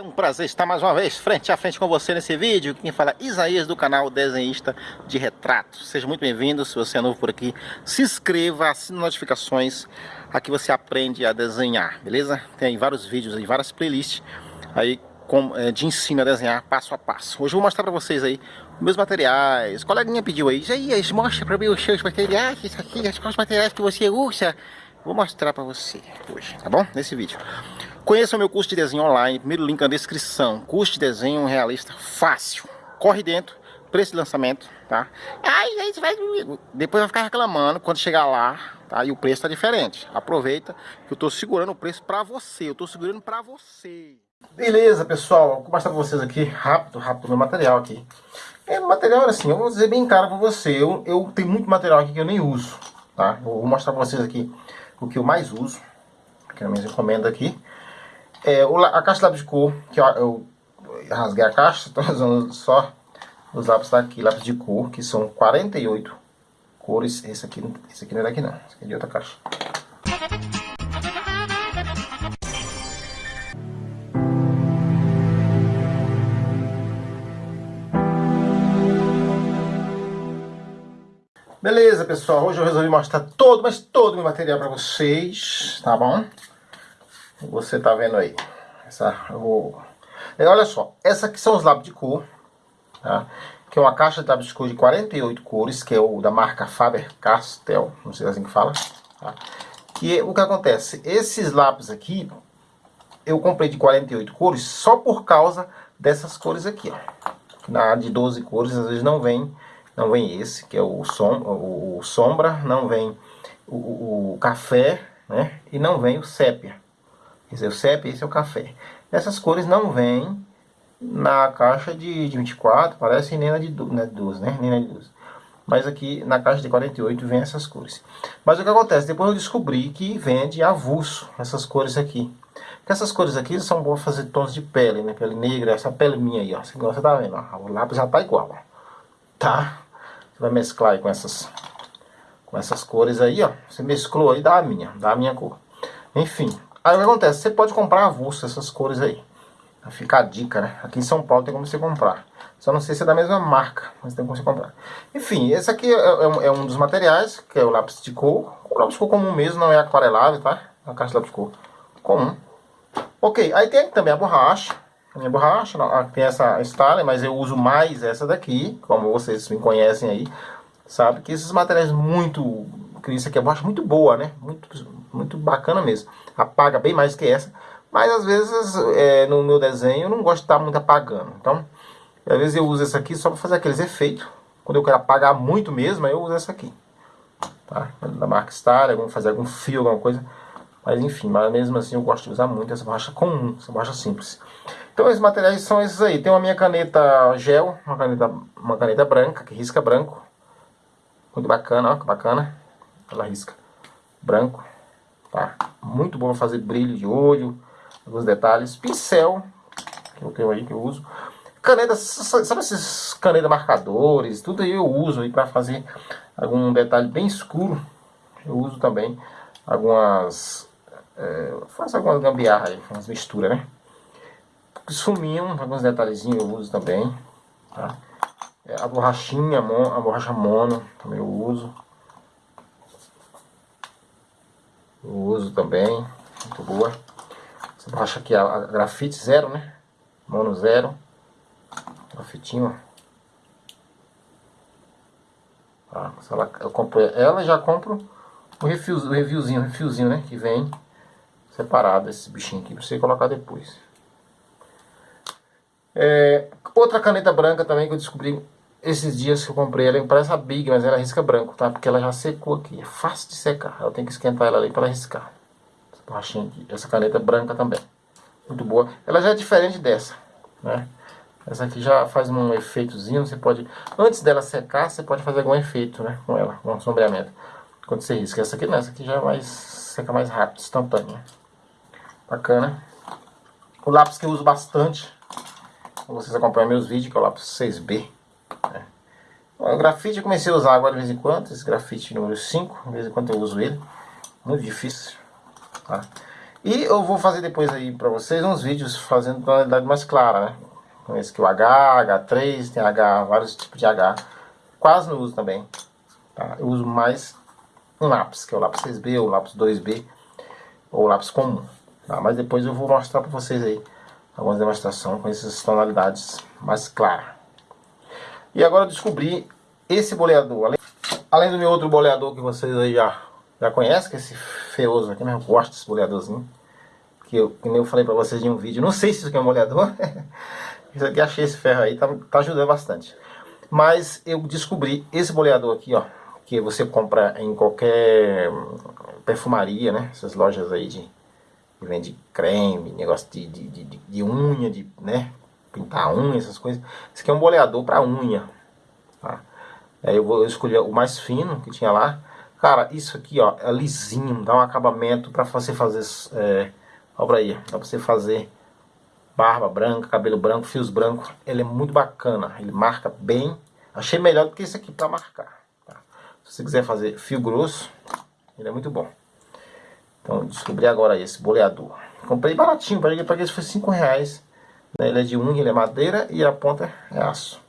É um prazer estar mais uma vez frente a frente com você nesse vídeo. Quem fala é Isaías do canal Desenhista de Retratos. Seja muito bem-vindo, se você é novo por aqui, se inscreva, assine notificações. Aqui você aprende a desenhar, beleza? Tem vários vídeos aí, várias playlists aí é, de ensino a desenhar passo a passo. Hoje eu vou mostrar para vocês aí meus materiais. O coleguinha pediu aí, Isaías, mostra para mim os seus materiais, isso aqui, os materiais que você usa. Vou mostrar para você hoje, tá bom? Nesse vídeo. Conheça o meu curso de desenho online, primeiro link na descrição. Curso de desenho realista fácil. Corre dentro, preço de lançamento, tá? Aí, aí você vai... Depois vai ficar reclamando quando chegar lá, tá? E o preço tá diferente. Aproveita que eu tô segurando o preço pra você. Eu tô segurando pra você. Beleza, pessoal. Vou mostrar pra vocês aqui, rápido, rápido, meu material aqui. É, material assim, eu vou dizer bem caro pra você. Eu, eu tenho muito material aqui que eu nem uso, tá? vou mostrar pra vocês aqui o que eu mais uso. Aqui na minha encomenda aqui. É, a caixa de lápis de cor, que eu, eu rasguei a caixa, estou usando só os lápis daqui, lápis de cor, que são 48 cores. Esse aqui, esse aqui não é daqui não, esse aqui é de outra caixa. Beleza, pessoal, hoje eu resolvi mostrar todo, mas todo o meu material para vocês, tá bom? Você tá vendo aí. Essa, vou... É, olha só, essa aqui são os lápis de cor, tá? Que é uma caixa de lápis de cor de 48 cores, que é o da marca Faber-Castell, não sei assim que fala. Tá? Que o que acontece? Esses lápis aqui, eu comprei de 48 cores só por causa dessas cores aqui, ó. Na de 12 cores, às vezes não vem, não vem esse, que é o, som, o, o sombra, não vem o, o, o café, né? E não vem o sépia. Esse é o CEP, esse é o café. Essas cores não vêm na caixa de, de 24, parece nem na de, na de 12, né? Nem na de 12. Mas aqui na caixa de 48 vem essas cores. Mas o que acontece? Depois eu descobri que vende avulso essas cores aqui. Porque essas cores aqui são boas fazer tons de pele, né? Pele negra, essa pele minha aí, ó. Você tá vendo, ó. O lápis já tá igual, ó. Tá? Você vai mesclar com essas, com essas cores aí, ó. Você mesclou aí, dá a minha, dá a minha cor. Enfim, Aí o que acontece? Você pode comprar avulso essas cores aí. Fica a dica, né? Aqui em São Paulo tem como você comprar. Só não sei se é da mesma marca, mas tem como você comprar. Enfim, esse aqui é, é, é um dos materiais, que é o lápis de cor. O lápis de cor comum mesmo, não é aquarelável, tá? É uma caixa de lápis de cor comum. Ok, aí tem também a borracha. A minha borracha, tem essa Stanley, mas eu uso mais essa daqui, como vocês me conhecem aí. Sabe que esses materiais muito... Isso aqui é borracha muito boa, né? Muito, muito bacana mesmo apaga bem mais que essa. Mas às vezes é, no meu desenho eu não gosto de estar muito apagando. Então, às vezes eu uso essa aqui só para fazer aqueles efeitos. Quando eu quero apagar muito mesmo, eu uso essa aqui. Tá? Da marca Star, vamos fazer algum fio, alguma coisa. Mas enfim, mas mesmo assim eu gosto de usar muito essa borracha comum, essa borracha simples. Então esses materiais são esses aí. Tem uma minha caneta gel, uma caneta, uma caneta branca, que risca branco. Muito bacana, ó, que bacana. Ela risca branco. Tá? Muito bom fazer brilho de olho, alguns detalhes. Pincel, que eu tenho aí, que eu uso. Caneta, sabe esses caneta marcadores? Tudo aí eu uso aí para fazer algum detalhe bem escuro. Eu uso também algumas... É, faço algumas gambiarra aí, umas misturas, né? Suminho, alguns detalhezinhos eu uso também. Tá? É, a borrachinha, a borracha mono, também eu uso. Eu uso também, muito boa. Você baixa aqui a, a grafite zero, né? Mono zero. Grafitinho, Tá, ela, eu compro ela já compro o refil, o reviewzinho, o refilzinho, né? Que vem separado esse bichinho aqui pra você colocar depois. É, outra caneta branca também que eu descobri esses dias que eu comprei, ela parece a Big, mas ela risca branco, tá? Porque ela já secou aqui, é fácil de secar. Eu tenho que esquentar ela ali para riscar. Essa borrachinha aqui, essa caneta branca também. Muito boa. Ela já é diferente dessa, né? Essa aqui já faz um efeitozinho, você pode... Antes dela secar, você pode fazer algum efeito, né? Com ela, um sombreamento. Quando você risca. Essa aqui não, essa aqui já é mais... seca mais rápido, instantânea. Bacana. O lápis que eu uso bastante, vocês acompanham meus vídeos, que é o lápis 6B. É. O grafite eu comecei a usar agora de vez em quando, esse grafite número 5, de vez em quando eu uso ele. Muito difícil. Tá? E eu vou fazer depois aí pra vocês uns vídeos fazendo tonalidade mais clara, né? Esse aqui o H, H3, tem H, vários tipos de H. Quase não uso também. Tá? Eu uso mais um lápis, que é o lápis 6B, ou lápis 2B, ou lápis comum. Tá? Mas depois eu vou mostrar pra vocês aí algumas demonstrações com essas tonalidades mais claras. E agora descobri esse boleador. Além, além do meu outro boleador que vocês aí já, já conhecem, que é esse feioso aqui, né? Eu gosto desse boleadorzinho. Que eu, que eu falei pra vocês em um vídeo. Não sei se isso aqui é um boleador. isso aqui achei esse ferro aí, tá, tá ajudando bastante. Mas eu descobri esse boleador aqui, ó. Que você compra em qualquer perfumaria, né? Essas lojas aí de que vende creme, negócio de, de, de, de unha, de, né? Pintar unha, essas coisas. Esse aqui é um boleador para unha. Tá? Aí eu vou escolher o mais fino que tinha lá. Cara, isso aqui, ó, é lisinho, dá um acabamento para você fazer, é, olha aí, pra você fazer barba branca, cabelo branco, fios brancos. Ele é muito bacana, ele marca bem. Achei melhor do que esse aqui para marcar. Tá? Se você quiser fazer fio grosso, ele é muito bom. Então descobri agora esse boleador. Comprei baratinho, paguei, paguei isso foi 5 reais. Né? Ele é de unha, ele é madeira e a ponta é aço.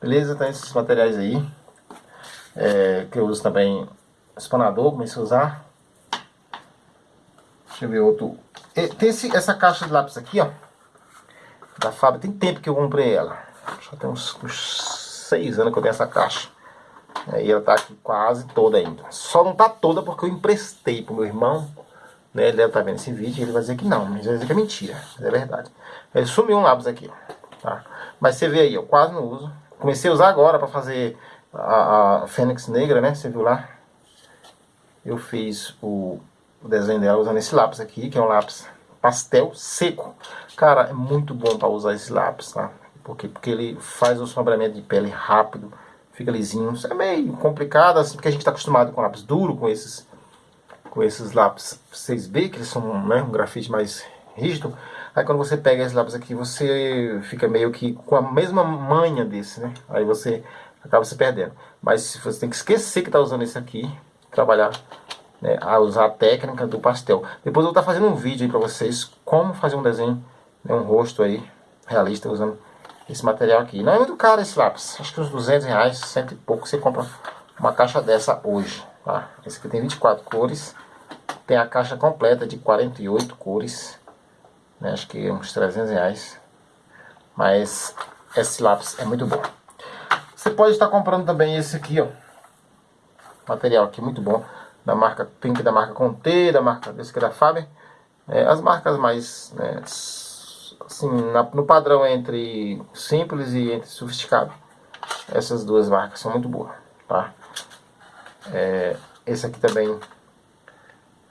Beleza? Então esses materiais aí. É, que eu uso também espanador, comecei a usar. Deixa eu ver outro. Tem esse, essa caixa de lápis aqui, ó. Da fábrica. Tem tempo que eu comprei ela. Já tem uns, 6 anos que eu tenho essa caixa. E ela tá aqui quase toda ainda. Só não tá toda porque eu emprestei pro meu irmão. Né? Ele deve estar tá vendo esse vídeo ele vai dizer que não, mas vai dizer que é mentira. Mas é verdade. Ele sumiu um lápis aqui. Tá? Mas você vê aí, eu quase não uso. Comecei a usar agora para fazer a, a Fênix Negra, né? Você viu lá? Eu fiz o, o desenho dela usando esse lápis aqui, que é um lápis pastel seco. Cara, é muito bom para usar esse lápis, tá? Porque, porque ele faz o sombreamento de pele rápido fica lisinho. Isso é meio complicado, assim, porque a gente está acostumado com lápis duro, com esses, com esses lápis 6B, que eles são né, um grafite mais rígido. Aí quando você pega esses lápis aqui, você fica meio que com a mesma manha desse, né? Aí você acaba se perdendo. Mas você tem que esquecer que está usando esse aqui, trabalhar, né, a usar a técnica do pastel. Depois eu vou estar tá fazendo um vídeo aí para vocês, como fazer um desenho, né, um rosto aí, realista, usando esse material aqui. Não é muito caro esse lápis, acho que uns 200 reais, cento e pouco, você compra uma caixa dessa hoje. Esse aqui tem 24 cores, tem a caixa completa de 48 cores, né? acho que uns 300 reais. Mas esse lápis é muito bom. Você pode estar comprando também esse aqui, ó. Material aqui muito bom. Da marca Pink, da marca Conte, da marca desse é da Faber. É, as marcas mais né, assim, na, no padrão entre simples e entre sofisticado. Essas duas marcas são muito boas, tá? É, esse aqui também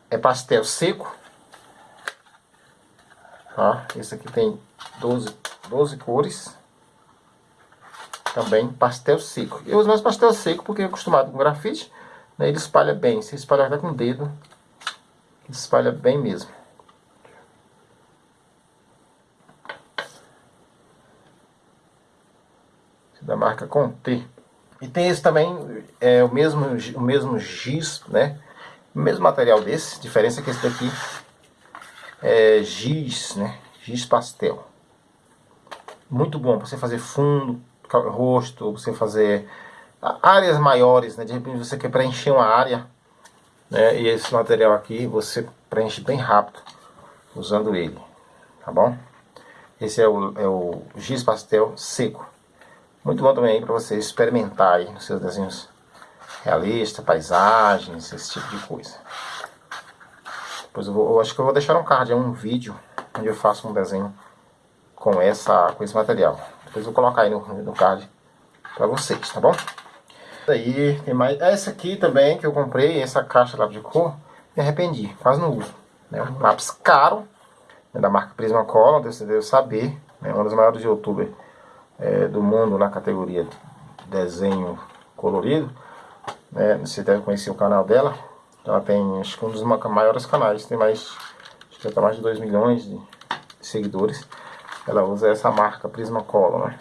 é pastel seco. Tá? Esse aqui tem 12, 12 cores. Também pastel seco. Eu uso mais pastel seco porque é acostumado com grafite. Né? Ele espalha bem. Se espalhar até com o dedo, ele espalha bem mesmo. da marca Conte. E tem esse também, é o mesmo, o mesmo giz, né? O mesmo material desse, diferença é que esse daqui é giz, né? Giz pastel. Muito bom para você fazer fundo, rosto, você fazer áreas maiores, né? De repente você quer preencher uma área, né? E esse material aqui você preenche bem rápido usando ele, tá bom? Esse é o, é o giz pastel seco. Muito bom também para você experimentar aí nos seus desenhos realistas, paisagens, esse tipo de coisa. Depois eu, vou, eu acho que eu vou deixar um card, um vídeo, onde eu faço um desenho com, essa, com esse material. Depois eu vou colocar aí no, no card para vocês, tá bom? Daí tem mais. Essa aqui também que eu comprei, essa caixa lá de cor, me arrependi, quase não uso. Né? Um lápis caro, né, da marca Prismacolor, você deve saber, é né? uma das maiores de youtuber é, do mundo na categoria desenho colorido. Né? Você deve conhecer o canal dela. Ela tem acho que um dos maiores canais, tem mais, acho que tá mais de 2 milhões de seguidores. Ela usa essa marca Prismacolor, né?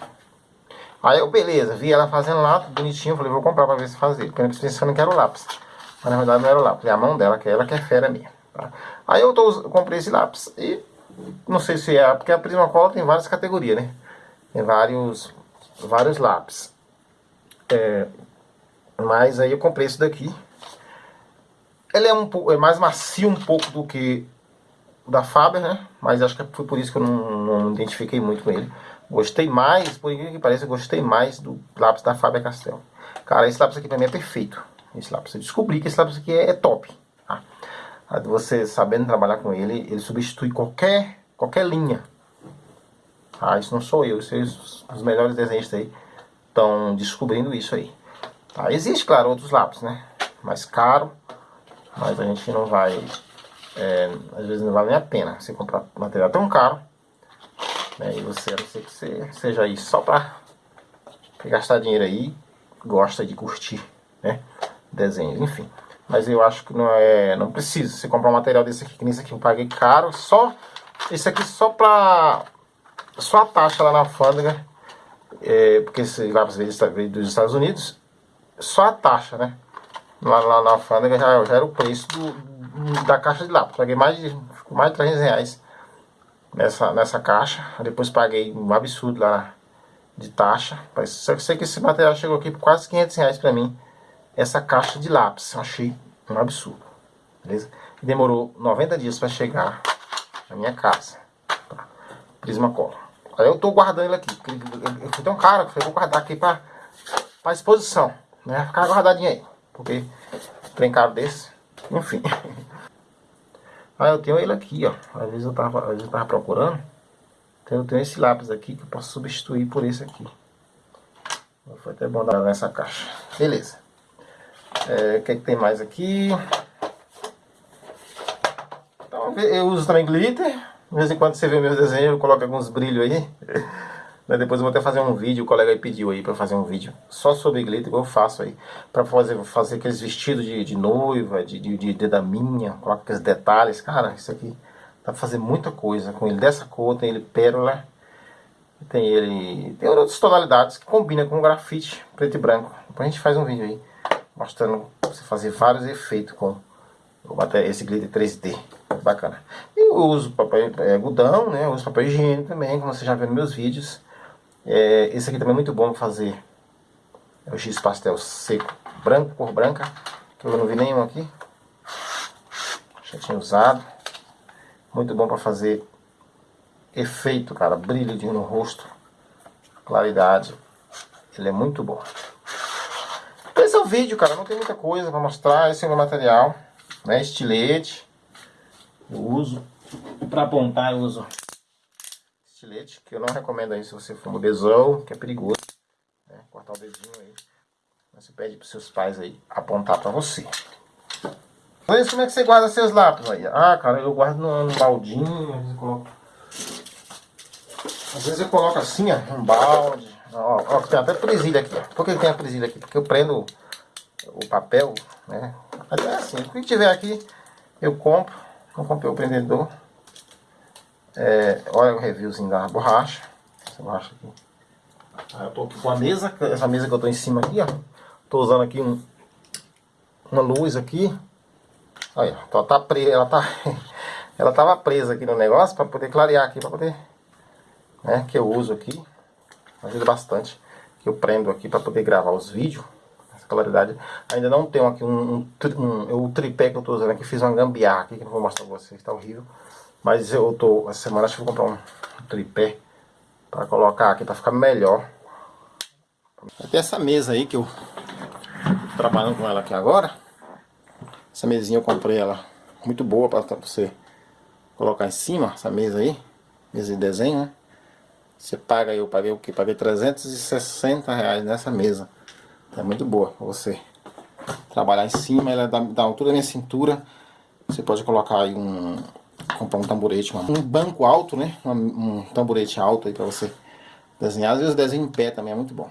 Aí eu, beleza, vi ela fazendo lá, bonitinho, falei, vou comprar pra ver se fazer. Porque eu pensando que era o lápis. Mas na verdade não era o lápis, é a mão dela, que é ela que é fera minha. Tá? Aí eu, tô, eu comprei esse lápis e não sei se é, porque a Prismacolor tem várias categorias, né? Tem vários, vários lápis. É, mas aí eu comprei esse daqui. Ele é, um, é mais macio um pouco do que da Faber, né? Mas acho que foi por isso que eu não, não identifiquei muito com ele. Gostei mais, por incrível que pareça, gostei mais do lápis da Faber Castell. Cara, esse lápis aqui pra mim é perfeito. Esse lápis, eu descobri que esse lápis aqui é, é top. Tá? Você sabendo trabalhar com ele, ele substitui qualquer, qualquer linha. Ah, isso não sou eu, isso os, melhores desenhos aí estão descobrindo isso aí. Tá? Existe, claro, outros lápis, né? Mais caro, mas a gente não vai... É, às vezes não vale nem a pena você comprar material tão caro né? E você, a não ser que você seja aí só pra gastar dinheiro aí, gosta de curtir, né? Desenhos, enfim. Mas eu acho que não é, não precisa. Você comprar um material desse aqui, que nesse aqui eu paguei caro, só esse aqui só pra só a taxa lá na alfândega, é, porque esse lápis veio dos Estados Unidos, só a taxa, né? Lá, lá na alfândega já, já era o preço do, da caixa de lápis. Paguei mais de, mais de 300 reais nessa, nessa caixa. Depois paguei um absurdo lá de taxa. Só que sei que esse material chegou aqui por quase 500 reais pra mim. Essa caixa de lápis. Eu achei um absurdo. Beleza? Demorou 90 dias pra chegar na minha casa. Tá? Prismacolor. Aí eu tô guardando ele aqui. Eu fui tão caro que eu vou guardar aqui pra, pra exposição. Né? Ficar guardadinho aí. Porque trem caro desse. Enfim. Ah, eu tenho ele aqui, ó. Às vezes eu tava, às vezes eu tava procurando. Então eu tenho esse lápis aqui que eu posso substituir por esse aqui. Foi até bom dar nessa caixa. Beleza. É, o que, é que tem mais aqui? Então, eu uso também glitter. De vez em quando você vê meus desenhos, eu coloco alguns brilhos aí. Depois eu vou até fazer um vídeo, o colega aí pediu aí pra fazer um vídeo só sobre glitter, eu faço aí. Pra fazer, fazer aqueles vestidos de, de noiva, de, de, de dedaminha, coloca aqueles detalhes. Cara, isso aqui dá pra fazer muita coisa com ele. Dessa cor, tem ele pérola, tem ele... Tem outras tonalidades que combina com grafite preto e branco. Depois a gente faz um vídeo aí, mostrando você fazer vários efeitos com esse glitter 3D. Bacana. E eu uso papel é, né? Eu uso papel higiênico também, como você já viu nos meus vídeos. É, esse aqui também é muito bom fazer. É o X pastel seco, branco, cor branca. Que eu não vi nenhum aqui. Já tinha usado. Muito bom para fazer efeito, cara. Brilho no rosto. Claridade. Ele é muito bom. Esse é o vídeo, cara. Não tem muita coisa para mostrar. Esse é o meu material. Né? Estilete. Eu uso. Para apontar eu uso estilete, que eu não recomendo aí se você for mudezão, que é perigoso. Né? Cortar o dedinho aí. Você pede para seus pais aí apontar para você. Mas como é que você guarda seus lápis aí? Ah, cara, eu guardo num, num baldinho, às vezes eu coloco... Às vezes eu coloco assim, ó, um balde. Ó, ó, tem até presilha aqui, ó. Por que tem a presilha aqui? Porque eu prendo o papel, né? Até assim, o que tiver aqui, eu compro. Não comprei o prendedor. É, olha o reviewzinho da borracha. Essa borracha aqui. Aí eu tô aqui com a mesa, essa mesa que eu tô em cima aqui, ó. Tô usando aqui um, uma luz aqui. Aí, ó, tá presa, ela tá ela tava presa aqui no negócio para poder clarear aqui, para poder, né, que eu uso aqui. Ajuda bastante. Que eu prendo aqui para poder gravar os vídeos. Claridade. Ainda não tenho aqui um, um, um, o tripé que eu tô usando aqui, fiz uma gambiarra aqui que não vou mostrar pra vocês, tá horrível. Mas eu tô, essa semana acho que vou comprar um tripé para colocar aqui, para ficar melhor. Tem essa mesa aí que eu tô trabalhando com ela aqui agora. Essa mesinha eu comprei ela muito boa para você colocar em cima, essa mesa aí. Mesa de desenho, né? Você paga, eu paguei o que? Paguei 360 reais nessa mesa. É muito boa pra você trabalhar em cima, ela dá, dá altura da minha cintura. Você pode colocar aí um, comprar um tamborete, um banco alto, né? Um, um tamborete alto aí pra você desenhar. Às vezes desenho em pé também é muito bom.